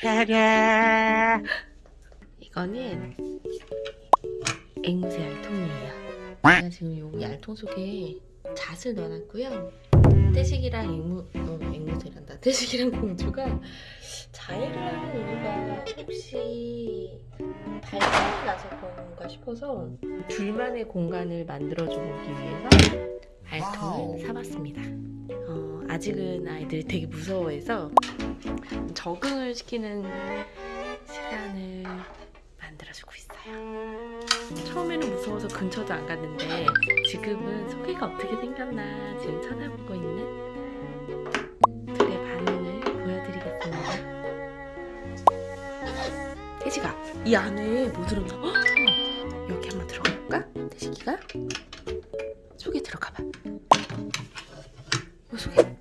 차례. 이거는 앵무새 알통이에요. 제가 지금 여기 알통 속에 잣을 넣어놨고요. 태식이랑 앵무, 어, 앵무새란다. 태식이랑 공주가 자해를 하는 이유가 혹시 발전이 나서 그런가 싶어서 둘만의 공간을 만들어줘 보기 위해서 알통을 사봤습니다. 어, 아직은 아이들이 되게 무서워해서 적응을 시키는 시간을 만들어주고 있어요. 처음에는 무서워서 근처도 안 갔는데 지금은 소개가 어떻게 생겼나 지금 찾아보고 있는 둘의 반응을 보여드리겠습니다. 태식아, 이 안에 뭐 들었나? 헉! 여기 한번 들어가 볼까? 태식이가 속에 들어가봐. 어, 속에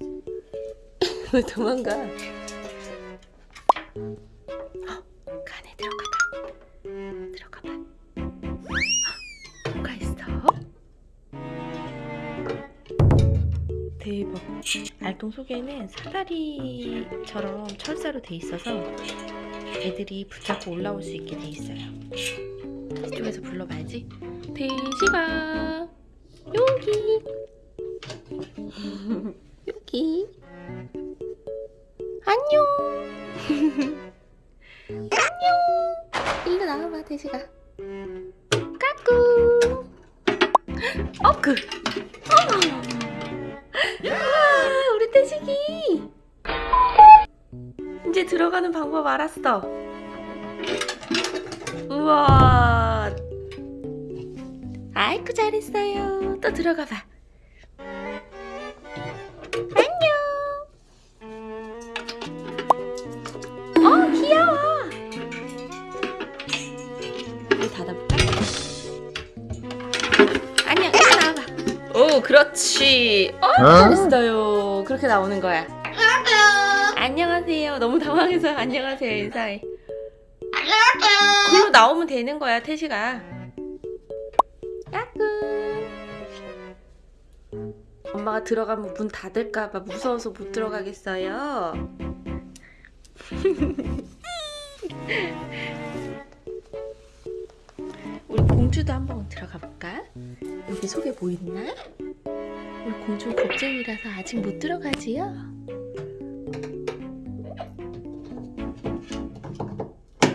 왜 도망가? 칸에 들어가봐. 들어가봐. 헉, 뭐가 있어? 대박. 알통 속에는 사다리처럼 철사로 돼 있어서 애들이 붙잡고 올라올 수 있게 돼 있어요. 이쪽에서 불러봐야지. 돼지가 여기 여기 안녕. 안녕. 일로 나와봐, 돼지가. 까꿍. 어그. 와, 우리 돼지기. 이제 들어가는 방법 알았어. 우와. 아이쿠 잘했어요. 또 들어가봐. 닫아볼까? 안녕, 일로 나와봐. 오, 그렇지. 어, 잘했어요. 그렇게 나오는 거야. 안녕하세요. 너무 당황해서 안녕하세요 인사해. 글로 나오면 되는 거야 태시가. 까꿍. 엄마가 들어가면 문 닫을까봐 무서워서 못 들어가겠어요. 공주도 한번 들어가 볼까? 여기 속에 뭐 있나? 우리 공주 겁쟁이라서 아직 못 들어가지요?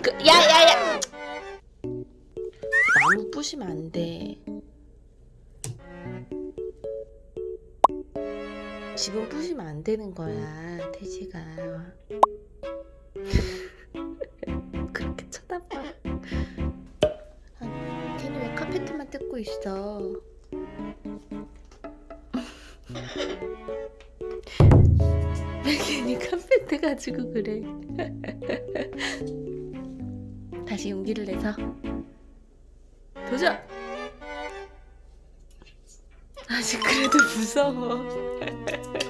그, 야야야! 나무 부시면 안 돼. 집은 부시면 안 되는 거야, 태지가. 뜯고 있어? 왜 괜히 카페트 가지고 그래? 다시 용기를 내서 도전! 아직 그래도 무서워.